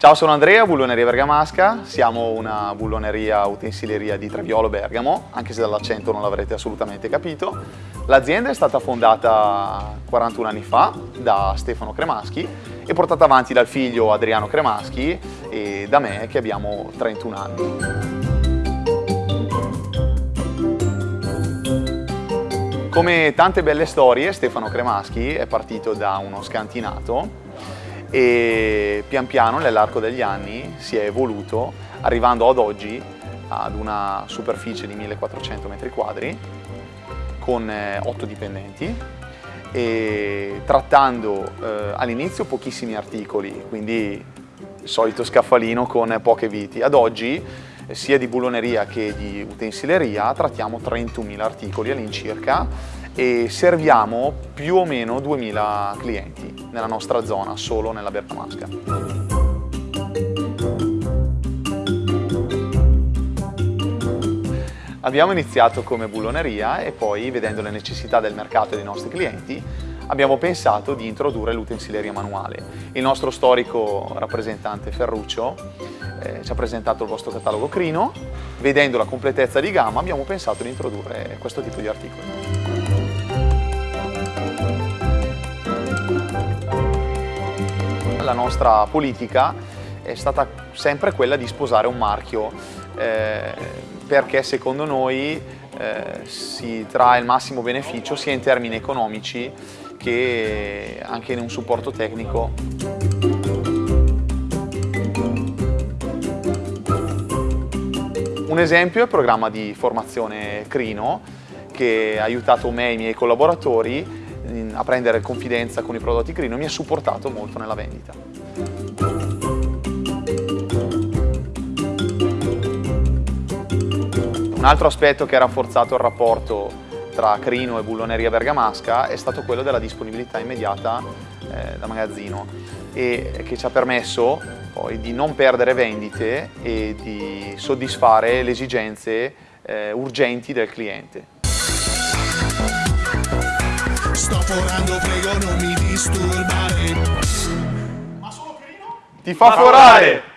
Ciao, sono Andrea, Bulloneria Bergamasca, siamo una bulloneria utensileria di Treviolo Bergamo, anche se dall'accento non l'avrete assolutamente capito. L'azienda è stata fondata 41 anni fa da Stefano Cremaschi e portata avanti dal figlio Adriano Cremaschi e da me che abbiamo 31 anni. Come tante belle storie, Stefano Cremaschi è partito da uno scantinato e pian piano nell'arco degli anni si è evoluto arrivando ad oggi ad una superficie di 1400 metri quadri con 8 eh, dipendenti e trattando eh, all'inizio pochissimi articoli, quindi il solito scaffalino con poche viti. Ad oggi sia di bulloneria che di utensileria trattiamo 31.000 articoli all'incirca e serviamo più o meno 2000 clienti nella nostra zona, solo nella Bergamasca. Abbiamo iniziato come bulloneria e poi, vedendo le necessità del mercato e dei nostri clienti, abbiamo pensato di introdurre l'utensileria manuale. Il nostro storico rappresentante Ferruccio eh, ci ha presentato il vostro catalogo Crino, vedendo la completezza di gamma abbiamo pensato di introdurre questo tipo di articoli. La nostra politica è stata sempre quella di sposare un marchio eh, perché secondo noi eh, si trae il massimo beneficio sia in termini economici che anche in un supporto tecnico. Un esempio è il programma di formazione Crino che ha aiutato me e i miei collaboratori a prendere confidenza con i prodotti Crino mi ha supportato molto nella vendita. Un altro aspetto che ha rafforzato il rapporto tra Crino e Bulloneria Bergamasca è stato quello della disponibilità immediata eh, da magazzino e che ci ha permesso poi di non perdere vendite e di soddisfare le esigenze eh, urgenti del cliente. Sto forando, prego non mi disturbare. Ma solo Crino? Ti fa forare!